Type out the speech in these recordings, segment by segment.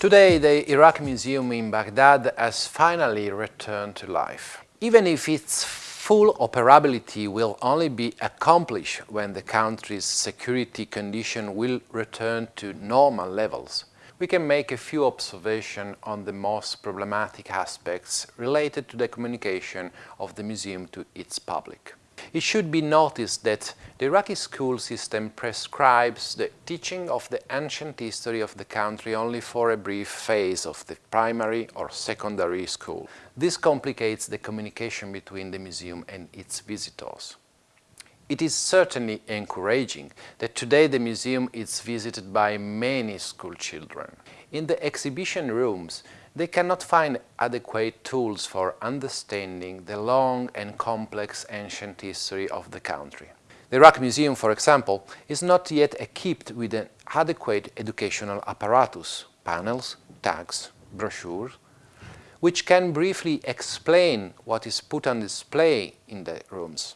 Today, the Iraq Museum in Baghdad has finally returned to life. Even if its full operability will only be accomplished when the country's security condition will return to normal levels, we can make a few observations on the most problematic aspects related to the communication of the museum to its public. It should be noticed that the Iraqi school system prescribes the teaching of the ancient history of the country only for a brief phase of the primary or secondary school. This complicates the communication between the museum and its visitors. It is certainly encouraging that today the museum is visited by many school children. In the exhibition rooms, they cannot find adequate tools for understanding the long and complex ancient history of the country. The Iraq Museum, for example, is not yet equipped with an adequate educational apparatus, panels, tags, brochures, which can briefly explain what is put on display in the rooms.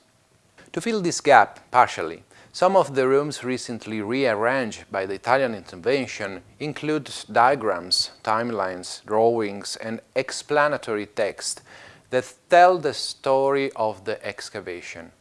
To fill this gap, partially, some of the rooms recently rearranged by the Italian intervention include diagrams, timelines, drawings and explanatory text that tell the story of the excavation,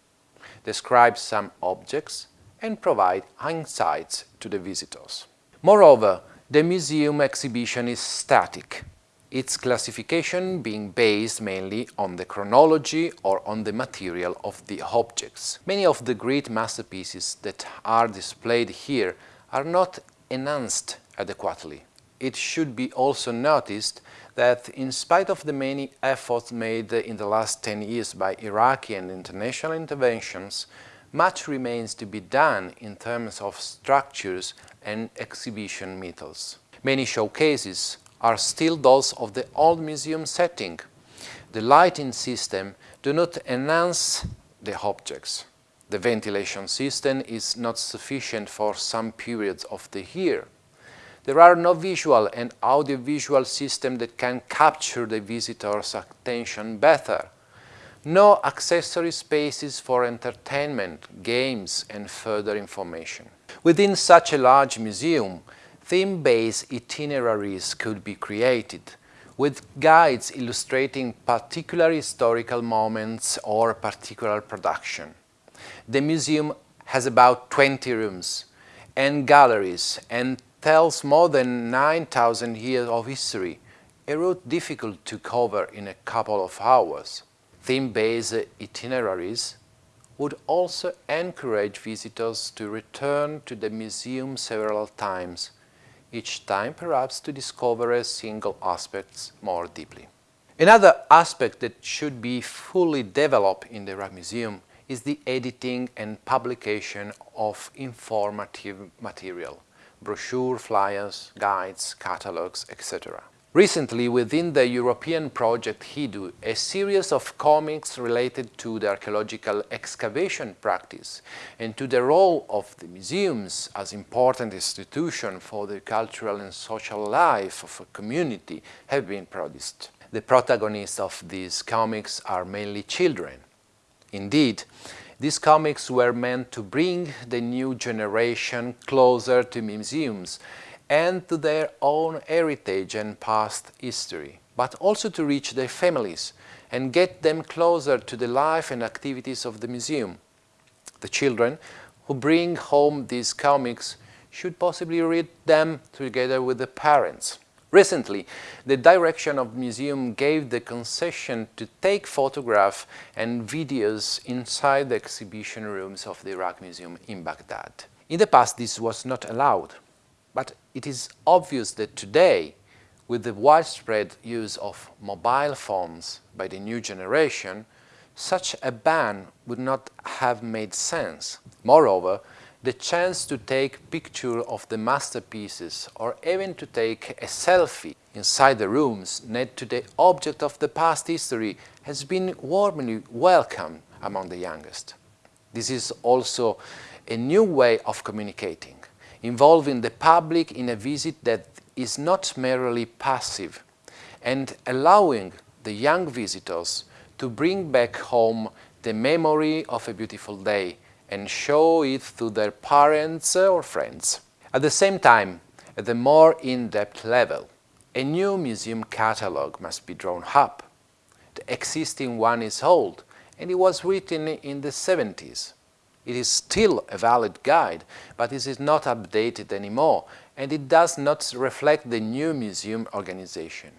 describe some objects and provide insights to the visitors. Moreover, the museum exhibition is static, its classification being based mainly on the chronology or on the material of the objects. Many of the great masterpieces that are displayed here are not enhanced adequately. It should be also noticed that in spite of the many efforts made in the last 10 years by Iraqi and international interventions, much remains to be done in terms of structures and exhibition methods. Many showcases are still those of the old museum setting. The lighting system do not enhance the objects. The ventilation system is not sufficient for some periods of the year. There are no visual and audiovisual systems that can capture the visitor's attention better. No accessory spaces for entertainment, games and further information. Within such a large museum, theme-based itineraries could be created with guides illustrating particular historical moments or particular production. The museum has about 20 rooms and galleries and tells more than 9,000 years of history, a route difficult to cover in a couple of hours. Theme-based itineraries would also encourage visitors to return to the museum several times each time perhaps to discover a single aspect more deeply. Another aspect that should be fully developed in the Iraq Museum is the editing and publication of informative material, brochure, flyers, guides, catalogues, etc. Recently, within the European project HIDU, a series of comics related to the archaeological excavation practice and to the role of the museums as important institution for the cultural and social life of a community have been produced. The protagonists of these comics are mainly children. Indeed, these comics were meant to bring the new generation closer to museums and to their own heritage and past history, but also to reach their families and get them closer to the life and activities of the museum. The children who bring home these comics should possibly read them together with the parents. Recently, the direction of the museum gave the concession to take photographs and videos inside the exhibition rooms of the Iraq Museum in Baghdad. In the past, this was not allowed. But it is obvious that today, with the widespread use of mobile phones by the new generation, such a ban would not have made sense. Moreover, the chance to take picture of the masterpieces or even to take a selfie inside the rooms next to the object of the past history has been warmly welcomed among the youngest. This is also a new way of communicating involving the public in a visit that is not merely passive and allowing the young visitors to bring back home the memory of a beautiful day and show it to their parents or friends. At the same time, at the more in-depth level, A new museum catalogue must be drawn up. The existing one is old and it was written in the 70s. It is still a valid guide, but it is not updated anymore and it does not reflect the new museum organization.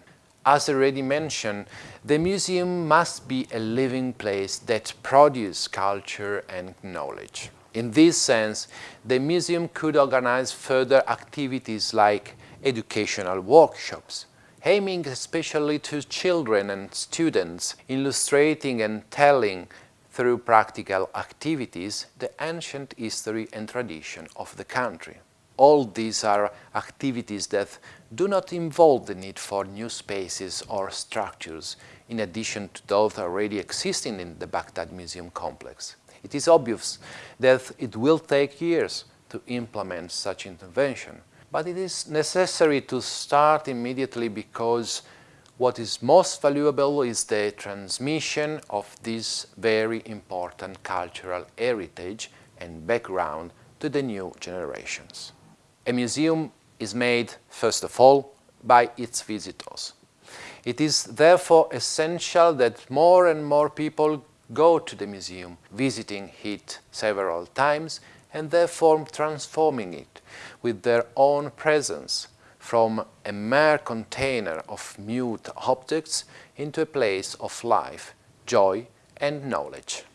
As already mentioned, the museum must be a living place that produces culture and knowledge. In this sense, the museum could organize further activities like educational workshops, aiming especially to children and students, illustrating and telling through practical activities the ancient history and tradition of the country. All these are activities that do not involve the need for new spaces or structures in addition to those already existing in the Baghdad Museum complex. It is obvious that it will take years to implement such intervention, but it is necessary to start immediately because what is most valuable is the transmission of this very important cultural heritage and background to the new generations. A museum is made, first of all, by its visitors. It is therefore essential that more and more people go to the museum, visiting it several times and therefore transforming it with their own presence from a mere container of mute objects into a place of life, joy and knowledge.